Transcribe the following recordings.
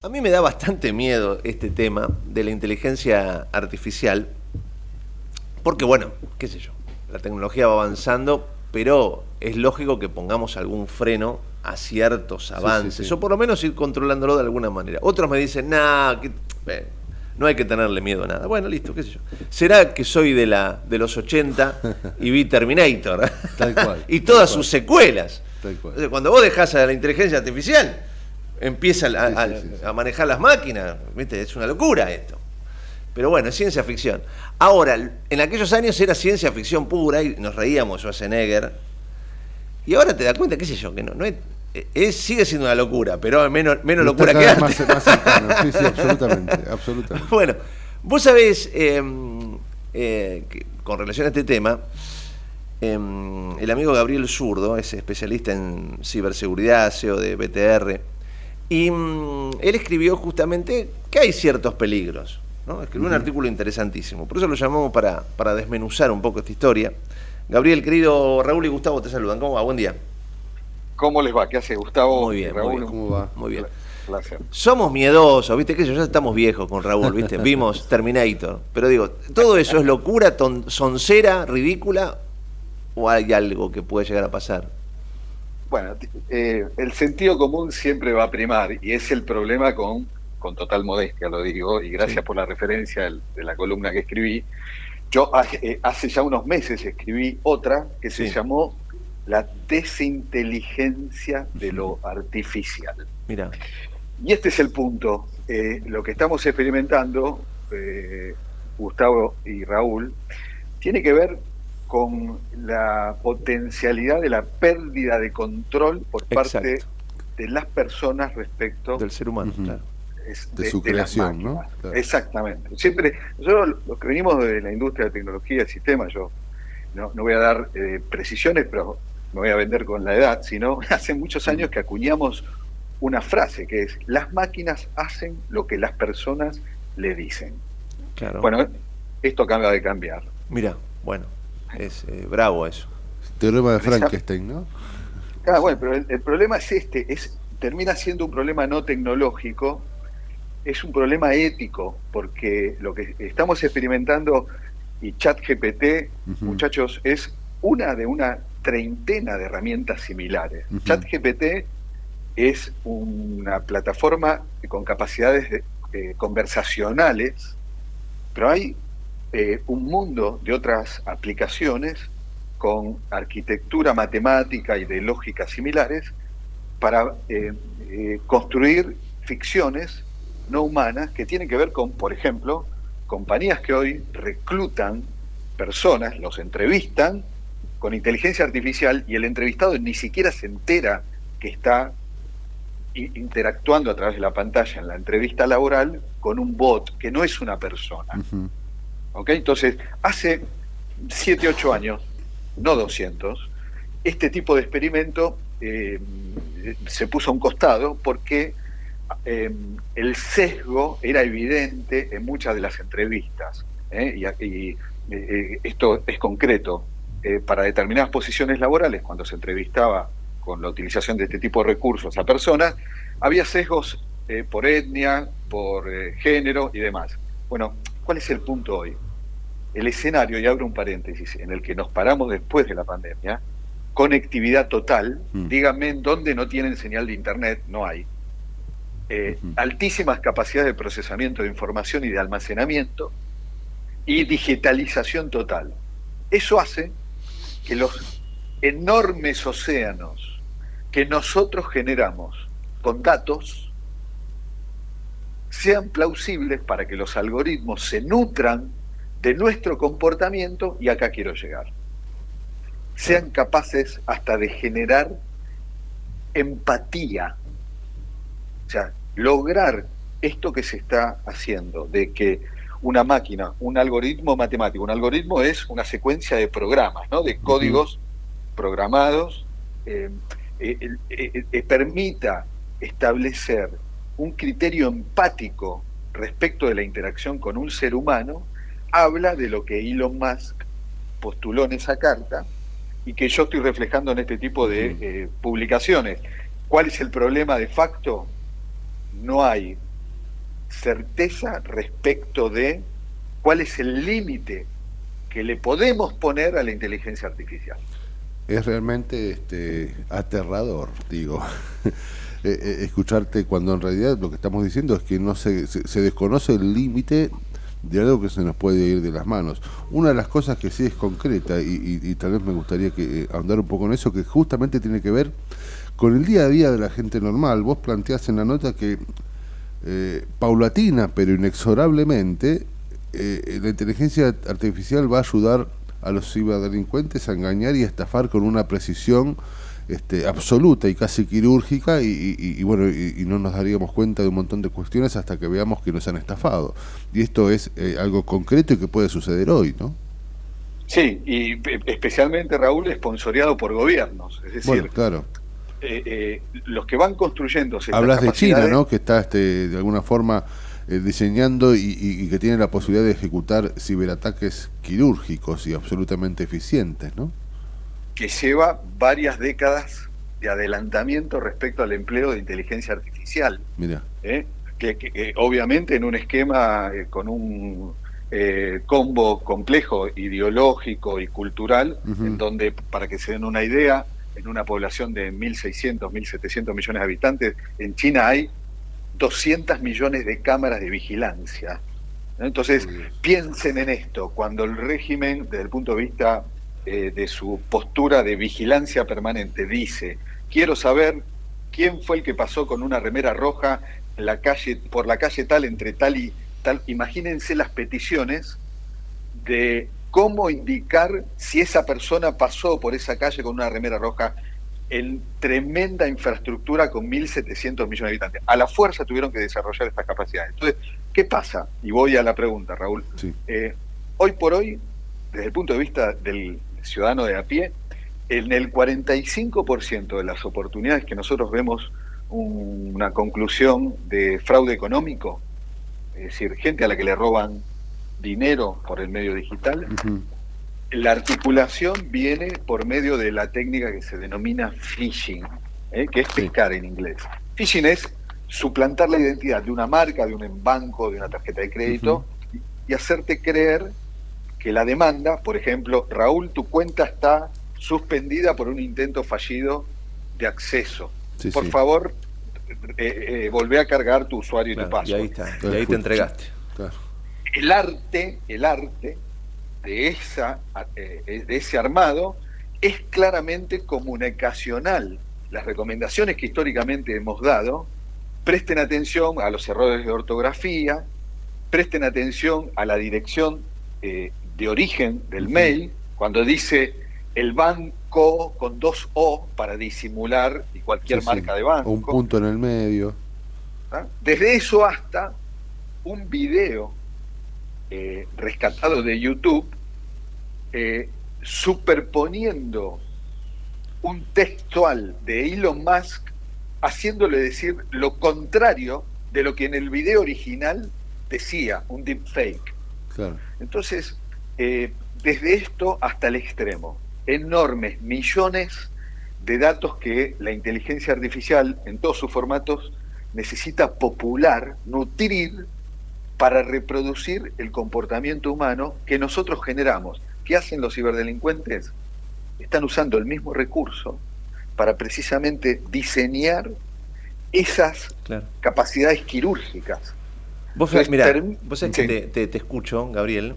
A mí me da bastante miedo este tema de la inteligencia artificial, porque bueno, qué sé yo, la tecnología va avanzando, pero es lógico que pongamos algún freno a ciertos avances, o por lo menos ir controlándolo de alguna manera. Otros me dicen, nah, no hay que tenerle miedo a nada. Bueno, listo, qué sé yo. ¿Será que soy de, la, de los 80 y vi Terminator? Tal cual. y todas sus secuelas. Tal cual. Cuando vos dejás a la inteligencia artificial empieza a, manejar las máquinas. ¿viste? Es una locura esto. Pero bueno, es ciencia ficción. Ahora, en aquellos años era ciencia ficción pura y nos reíamos Schwarzenegger. Y ahora te das cuenta, qué sé yo, que no, no es, sigue siendo una locura, pero menos, menos locura que antes. Más, sí, sí, absolutamente, absolutamente. Bueno, vos sabés, em, eh, con relación a este tema, em, el amigo Gabriel Zurdo es especialista en ciberseguridad, CEO de BTR, y mm, él escribió justamente que hay ciertos peligros. ¿no? Escribió un artículo interesantísimo. Por eso lo llamamos para, para desmenuzar un poco esta historia. Gabriel, querido Raúl y Gustavo te saludan. ¿Cómo va? Buen día. ¿Cómo les va? ¿Qué hace Gustavo? Muy bien, Raúl, ¿Cómo va? Muy bien. Somos miedosos, ¿viste? Que ya estamos viejos con Raúl, ¿viste? Vimos Terminator. Pero digo, ¿todo eso es locura, soncera, ridícula? ¿O hay algo que puede llegar a pasar? Bueno, eh, el sentido común siempre va a primar y es el problema con, con total modestia, lo digo, y gracias por la referencia de la columna que escribí. Yo eh, hace ya unos meses escribí otra que se llamó La desinteligencia de lo artificial. Mira. Y este es el punto. Eh, lo que estamos experimentando, Gustavo y Raúl, tiene que ver con la potencialidad de la pérdida de control por parte de las personas respecto del ser humano, de, su creación, ¿no? Exactamente. Siempre, nosotros los que venimos de la industria de tecnología y sistemas, yo no, voy a dar eh, precisiones, pero me voy a vender con la edad, sino hace muchos años que acuñamos una frase que es, las máquinas hacen lo que las personas le dicen. Claro. Bueno, esto acaba de cambiar. Mira, bueno, es eh, bravo eso. Teorema de Frankenstein, ¿no? Claro, bueno, pero el, problema es este, es termina siendo un problema no tecnológico, es un problema ético, porque lo que estamos experimentando y ChatGPT, muchachos, es una de una treintena de herramientas similares. ChatGPT es una plataforma con capacidades eh, conversacionales, pero hay eh, un mundo de otras aplicaciones con arquitectura matemática y de lógica similares para eh, eh, construir ficciones no humanas que tienen que ver con, por ejemplo, compañías que hoy reclutan personas, los entrevistan con inteligencia artificial y el entrevistado ni siquiera se entera que está interactuando a través de la pantalla en la entrevista laboral con un bot que no es una persona. Entonces, hace 7, 8 años, no 200, este tipo de experimento eh, se puso a un costado porque eh, el sesgo era evidente en muchas de las entrevistas. ¿eh? Y, esto es concreto. para determinadas posiciones laborales, cuando se entrevistaba con la utilización de este tipo de recursos a personas, había sesgos por etnia, por género y demás. Bueno, ¿cuál es el punto hoy? El escenario, y abro un paréntesis, en el que nos paramos después de la pandemia, conectividad total, mm. díganme en dónde no tienen señal de internet, no hay. Eh, altísimas capacidades de procesamiento de información y de almacenamiento y digitalización total. Eso hace que los enormes océanos que nosotros generamos con datos sean plausibles para que los algoritmos se nutran de nuestro comportamiento, y acá quiero llegar, sean capaces hasta de generar empatía. O sea, lograr esto que se está haciendo, de que una máquina, un algoritmo matemático, un algoritmo es una secuencia de programas, ¿no? de códigos programados, eh, eh, eh, permita establecer un criterio empático respecto de la interacción con un ser humano habla de lo que Elon Musk postuló en esa carta y que yo estoy reflejando en este tipo de eh, publicaciones. ¿Cuál es el problema de facto? No hay certeza respecto de cuál es el límite que le podemos poner a la inteligencia artificial. Es realmente este, aterrador, digo, eh, eh, escucharte cuando en realidad lo que estamos diciendo es que no se, se, desconoce el límite de algo que se nos puede ir de las manos. Una de las cosas que sí es concreta, y, tal vez me gustaría que eh, ahondar un poco en eso, que justamente tiene que ver con el día a día de la gente normal. Vos planteás en la nota que paulatina pero inexorablemente eh, la inteligencia artificial va a ayudar a los ciberdelincuentes a engañar y a estafar con una precisión este, absoluta y casi quirúrgica y, bueno y, no nos daríamos cuenta de un montón de cuestiones hasta que veamos que nos han estafado y esto es eh, algo concreto y que puede suceder hoy ¿no? Sí, y especialmente Raúl esponsoreado por gobiernos, es decir, claro. Eh, los que van construyendo hablas de China, ¿no? Que está este, de alguna forma eh, diseñando y, que tiene la posibilidad de ejecutar ciberataques quirúrgicos y absolutamente eficientes, ¿no? Que lleva varias décadas de adelantamiento respecto al empleo de inteligencia artificial. Mira. ¿Eh? Que, obviamente en un esquema eh, con un combo complejo ideológico y cultural, en donde, para que se den una idea, en una población de 1.600, 1.700 millones de habitantes, en China hay 200 millones de cámaras de vigilancia. Entonces, piensen en esto, cuando el régimen, desde el punto de vista eh, de su postura de vigilancia permanente, dice, quiero saber quién fue el que pasó con una remera roja en la calle, por la calle tal, entre tal y tal, imagínense las peticiones de cómo indicar si esa persona pasó por esa calle con una remera roja en tremenda infraestructura con 1.700 millones de habitantes. A la fuerza tuvieron que desarrollar estas capacidades. Entonces, ¿qué pasa? Y voy a la pregunta, Raúl. Eh, hoy por hoy, desde el punto de vista del ciudadano de a pie, en el 45% de las oportunidades que nosotros vemos una conclusión de fraude económico, es decir, gente a la que le roban dinero por el medio digital, la articulación viene por medio de la técnica que se denomina phishing, ¿eh? que es pescar en inglés. Phishing es suplantar la identidad de una marca, de un banco, de una tarjeta de crédito y hacerte creer que la demanda, por ejemplo, Raúl, tu cuenta está suspendida por un intento fallido de acceso. por favor, eh, eh, volvé a cargar tu usuario y tu paso. Y ahí está, y ahí te entregaste. El arte, el arte de, esa, eh, de ese armado es claramente comunicacional. Las recomendaciones que históricamente hemos dado, presten atención a los errores de ortografía, presten atención a la dirección eh, de origen del mail, cuando dice el banco con dos O para disimular y cualquier marca de banco. un punto en el medio. ¿Ah? Desde eso hasta un video eh, rescatado de YouTube, eh, superponiendo un textual de Elon Musk, haciéndole decir lo contrario de lo que en el video original decía, un deepfake. Entonces, eh, desde esto hasta el extremo, enormes millones de datos que la inteligencia artificial en todos sus formatos necesita popular, nutrir para reproducir el comportamiento humano que nosotros generamos. ¿Qué hacen los ciberdelincuentes? Están usando el mismo recurso para precisamente diseñar esas capacidades quirúrgicas. Vos, mira, vos sabés que te, escucho, Gabriel,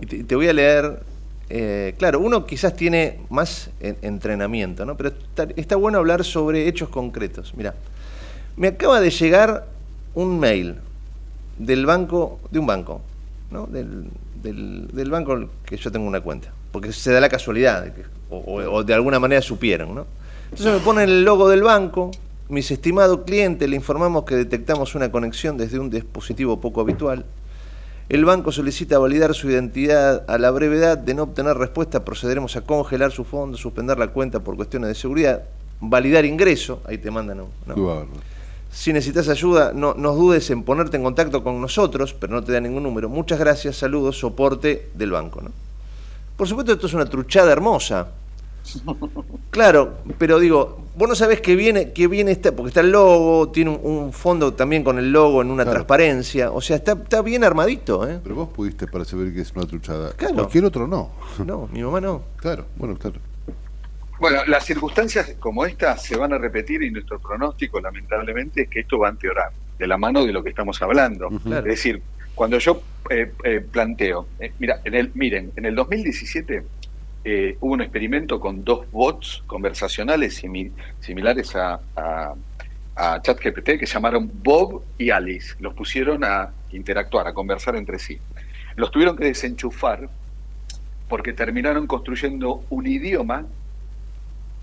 y te, voy a leer. Eh, claro, uno quizás tiene más entrenamiento, ¿no? Pero está, bueno hablar sobre hechos concretos. Mira, me acaba de llegar un mail del banco, de un banco, ¿no? Del, del, banco que yo tengo una cuenta, porque se da la casualidad, o, de alguna manera supieron, ¿no? Entonces me ponen el logo del banco, mis estimados clientes, le informamos que detectamos una conexión desde un dispositivo poco habitual. El banco solicita validar su identidad a la brevedad de no obtener respuesta, procederemos a congelar su fondo, suspender la cuenta por cuestiones de seguridad, validar ingreso, ahí te mandan, ¿no? Si necesitas ayuda, no nos dudes en ponerte en contacto con nosotros, pero no te da ningún número. Muchas gracias, saludos, soporte del banco. ¿no? Por supuesto, esto es una truchada hermosa. Claro, pero digo, vos no sabés que viene, que viene este, porque está el logo, tiene un, fondo también con el logo en una transparencia, o sea, está, está bien armadito. ¿eh? Pero vos pudiste percibir que es una truchada. Claro. Cualquier otro no. No, mi mamá no. Claro, bueno, claro. Bueno, las circunstancias como estas se van a repetir y nuestro pronóstico, lamentablemente, es que esto va a empeorar, de la mano de lo que estamos hablando. Es decir, cuando yo eh, eh, planteo, eh, mira, en el, miren, en el 2017 hubo un experimento con dos bots conversacionales similares a, a, ChatGPT que se llamaron Bob y Alice. Los pusieron a interactuar, a conversar entre sí. Los tuvieron que desenchufar porque terminaron construyendo un idioma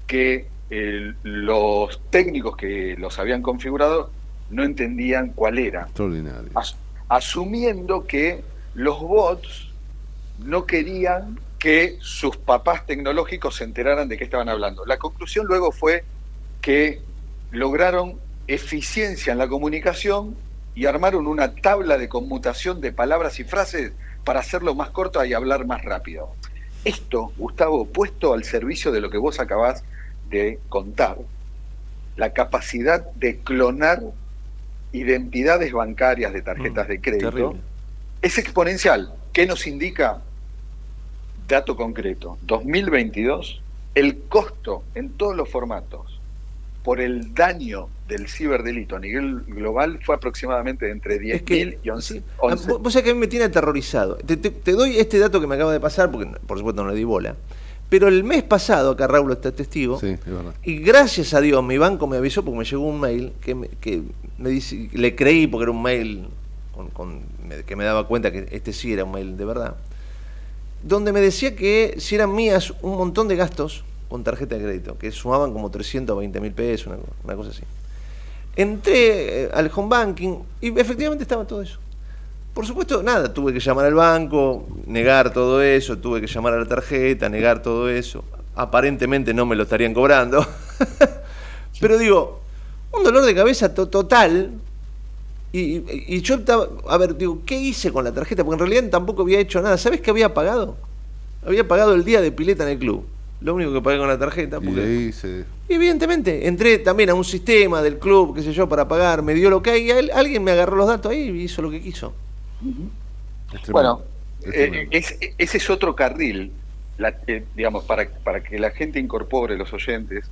que los técnicos que los habían configurado no entendían cuál era. Extraordinario. asumiendo que los bots no querían que sus papás tecnológicos se enteraran de qué estaban hablando. La conclusión luego fue que lograron eficiencia en la comunicación y armaron una tabla de conmutación de palabras y frases para hacerlo más corto y hablar más rápido. Esto, Gustavo, puesto al servicio de lo que vos acabás de contar, la capacidad de clonar identidades bancarias de tarjetas mm, de crédito es exponencial. ¿Qué nos indica? Dato concreto, 2022, el costo en todos los formatos por el daño del ciberdelito a nivel global fue aproximadamente entre 10.000 y 11. Vos sabés que a mí me tiene aterrorizado. Te, te, doy este dato que me acaba de pasar, porque por supuesto no le di bola. Pero el mes pasado, acá Raúl está testigo, y gracias a Dios mi banco me avisó porque me llegó un mail que me, que me dice, le creí porque era un mail con, que me daba cuenta que este sí era un mail de verdad, donde me decía que si eran mías un montón de gastos con tarjeta de crédito, que sumaban como 320 mil pesos, una cosa así. Entré eh, al home banking y efectivamente estaba todo eso. Por supuesto, nada, tuve que llamar al banco, negar todo eso, tuve que llamar a la tarjeta, negar todo eso. Aparentemente no me lo estarían cobrando. Pero digo, un dolor de cabeza total. Y, yo estaba, a ver, digo, ¿qué hice con la tarjeta? Porque en realidad tampoco había hecho nada. ¿Sabes qué había pagado? Había pagado el día de pileta en el club. Lo único que pagué con la tarjeta. Porque... Y evidentemente, entré también a un sistema del club, qué sé yo, para pagar, me dio lo que hay, y alguien me agarró los datos ahí y hizo lo que quiso. Bueno, eh, ese es otro carril, eh, digamos, para, para que la gente incorpore, los oyentes,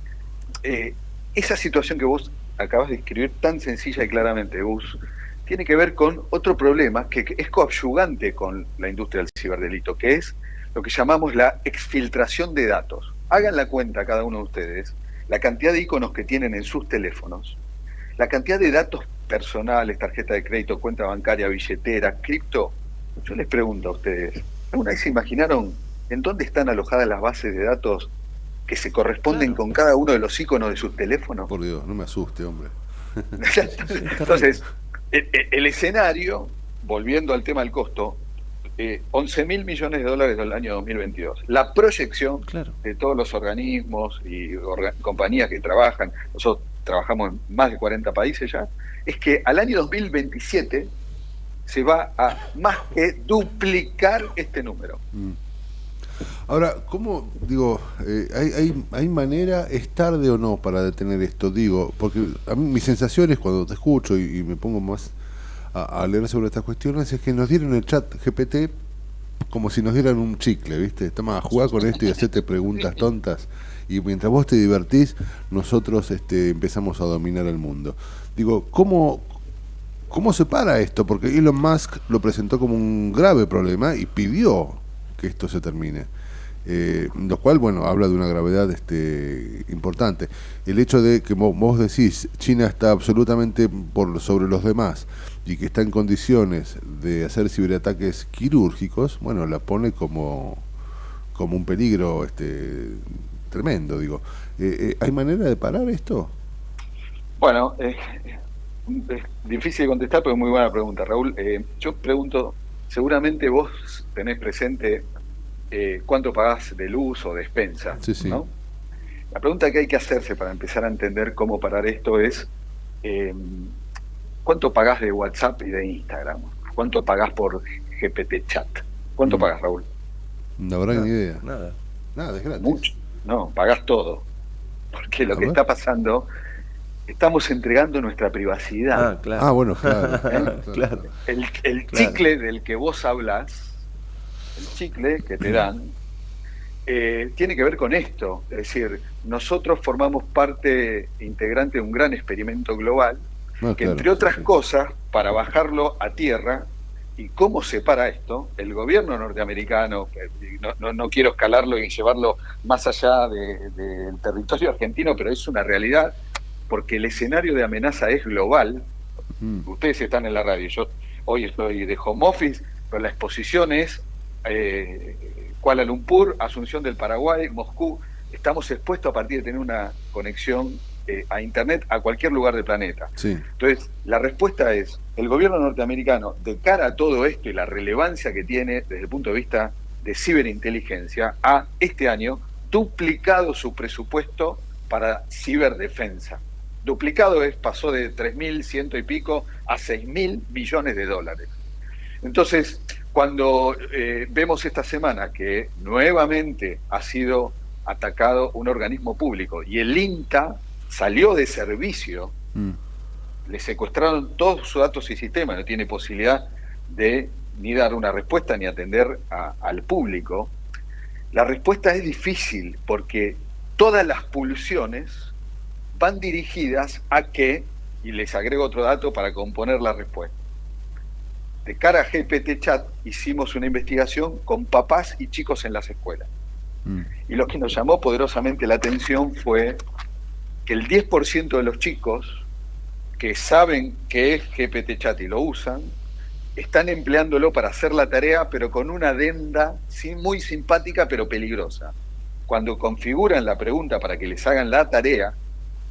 eh, esa situación que vos acabas de escribir tan sencilla y claramente, Gus, tiene que ver con otro problema que es coadyugante con la industria del ciberdelito, que es lo que llamamos la exfiltración de datos. Hagan la cuenta cada uno de ustedes, la cantidad de iconos que tienen en sus teléfonos, la cantidad de datos personales, tarjeta de crédito, cuenta bancaria, billetera, cripto, yo les pregunto a ustedes, ¿alguna vez se imaginaron en dónde están alojadas las bases de datos que se corresponden con cada uno de los iconos de sus teléfonos? Por Dios, no me asuste, hombre. Entonces, el, escenario, volviendo al tema del costo, eh, 11 mil millones de dólares del año 2022. La proyección de todos los organismos y compañías que trabajan, nosotros trabajamos en más de 40 países ya, es que al año 2027 se va a más que duplicar este número. Mm. Ahora, ¿cómo, digo, eh, hay, hay, manera, es tarde o no para detener esto? Digo, porque a mí mis sensaciones cuando te escucho y, me pongo más a, leer sobre estas cuestiones es que nos dieron el chat GPT como si nos dieran un chicle, ¿viste? Estamos a jugar con esto y hacerte preguntas tontas y mientras vos te divertís, nosotros este, empezamos a dominar el mundo. Digo, ¿cómo, ¿cómo se para esto? Porque Elon Musk lo presentó como un grave problema y pidió que esto se termine. Eh, lo cual, bueno, habla de una gravedad este, importante. El hecho de que vos, decís, China está absolutamente por sobre los demás y que está en condiciones de hacer ciberataques quirúrgicos, bueno, la pone como, como un peligro este, tremendo, digo. Eh, eh, ¿Hay manera de parar esto? Bueno, es difícil de contestar, pero es muy buena pregunta, Raúl. yo pregunto, seguramente vos tenés presente cuánto pagás de luz o de despensa, sí, sí. ¿no? La pregunta que hay que hacerse para empezar a entender cómo parar esto es ¿cuánto pagás de WhatsApp y de Instagram? ¿Cuánto pagás por GPT Chat? ¿Cuánto mm. pagás, Raúl? No habrá ni idea. Nada. Nada, es gratis. Mucho. no, pagás todo. Porque lo que está pasando, estamos entregando nuestra privacidad. Ah, claro. Ah, bueno, claro. claro, Claro. El, el Claro. chicle del que vos hablas, el chicle que te dan, eh, tiene que ver con esto. Es decir, nosotros formamos parte integrante de un gran experimento global No, que claro, entre otras sí, cosas, para bajarlo a tierra, ¿y cómo se para esto? El gobierno norteamericano, no, no- no quiero escalarlo y llevarlo más allá de- del territorio argentino, pero es una realidad, porque el escenario de amenaza es global. Mm. Ustedes están en la radio, yo hoy estoy de home office, pero la exposición es eh, Kuala Lumpur, Asunción del Paraguay, Moscú. Estamos expuestos a partir de tener una conexión eh, a Internet a cualquier lugar del planeta. Sí, Entonces, la respuesta es, el gobierno norteamericano, de cara a todo esto y la relevancia que tiene desde el punto de vista de ciberinteligencia, ha este año duplicado su presupuesto para ciberdefensa. Duplicado es, pasó de 3.100 y pico a 6.000 millones de dólares. Entonces, cuando eh, vemos esta semana que nuevamente ha sido atacado un organismo público y el INTA salió de servicio, Mm. le secuestraron todos sus datos y sistemas, no tiene posibilidad de ni dar una respuesta ni atender a- al público, la respuesta es difícil porque todas las pulsiones van dirigidas a que, y les agrego otro dato para componer la respuesta. De cara a GPT Chat hicimos una investigación con papás y chicos en las escuelas. Mm. Y lo que nos llamó poderosamente la atención fue que el 10% de los chicos que saben que es GPT Chat y lo usan, están empleándolo para hacer la tarea, pero con una adenda sí, muy simpática, pero peligrosa. Cuando configuran la pregunta para que les hagan la tarea,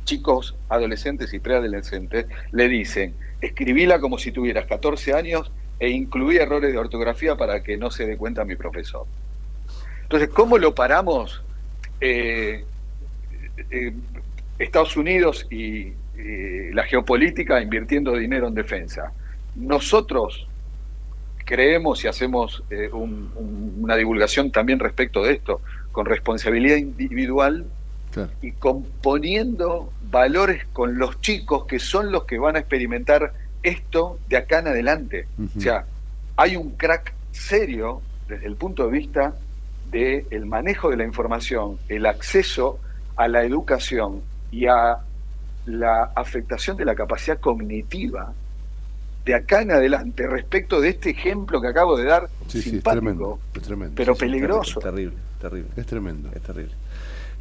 chicos, adolescentes y preadolescentes, le dicen, escribíla como si tuvieras 14 años e incluí errores de ortografía para que no se dé cuenta mi profesor. Entonces, ¿cómo lo paramos? Eh, eh, Estados Unidos y la geopolítica invirtiendo dinero en defensa. Nosotros creemos y hacemos eh, un- un- una divulgación también respecto de esto, con responsabilidad individual Claro. y componiendo valores con los chicos que son los que van a experimentar esto de acá en adelante. O sea, hay un crack serio desde el punto de vista del manejo de la información, el acceso a la educación y a la afectación de la capacidad cognitiva de acá en adelante respecto de este ejemplo que acabo de dar, Sí, sí, es simpático, tremendo. Es tremendo. pero sí, peligroso. Es terrible, terrible. Es tremendo. Es terrible.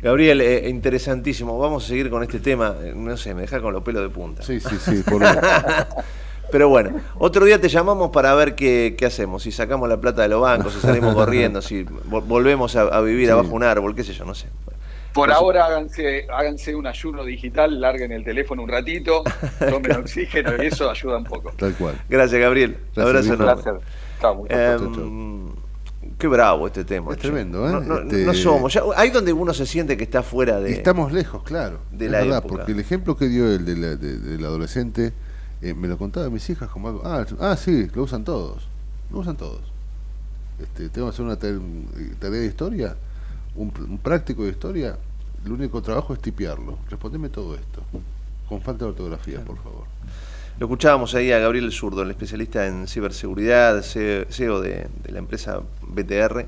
Gabriel, eh, interesantísimo. Vamos a seguir con este tema. Eh, No sé, me deja con los pelos de punta. Sí, sí, sí. Por... Pero bueno, otro día te llamamos para ver qué, qué hacemos. Si sacamos la plata de los bancos, si salimos corriendo, si vo- volvemos a, a vivir Sí. abajo un árbol, qué sé yo, no sé. Por su- ahora háganse, háganse un ayuno digital, larguen el teléfono un ratito, tomen oxígeno y eso ayuda un poco. Tal cual. Gracias, Gabriel. Gracias, Abrazo enorme. Gracias. Chao, Eh. Chau, chau. Qué bravo este tema. Es che. tremendo, ¿eh? No, no- Este- no somos. ya- hay donde uno se siente que está fuera de. Estamos lejos, claro. de la verdad, época. porque el ejemplo que dio el de la- de- del adolescente, eh, me lo contaba mis hijas como algo. Ah, ah, sí, lo usan todos. Lo usan todos. Este, tengo que hacer una tare- tarea de historia, un, un práctico de historia. El único trabajo es tipearlo. Respondeme todo esto. Con falta de ortografía, por favor. Lo escuchábamos ahí a Gabriel Zurdo, el especialista en ciberseguridad, CEO de, la empresa BTR.